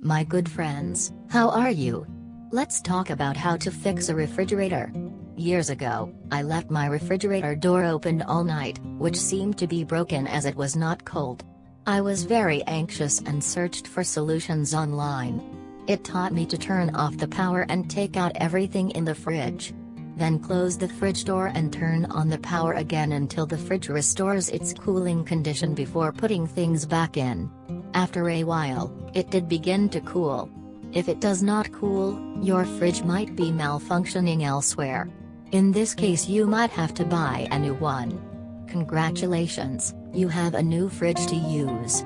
My good friends, how are you? Let's talk about how to fix a refrigerator. Years ago, I left my refrigerator door open all night, which seemed to be broken as it was not cold. I was very anxious and searched for solutions online. It taught me to turn off the power and take out everything in the fridge. Then close the fridge door and turn on the power again until the fridge restores its cooling condition before putting things back in. After a while, it did begin to cool. If it does not cool, your fridge might be malfunctioning elsewhere. In this case you might have to buy a new one. Congratulations, you have a new fridge to use.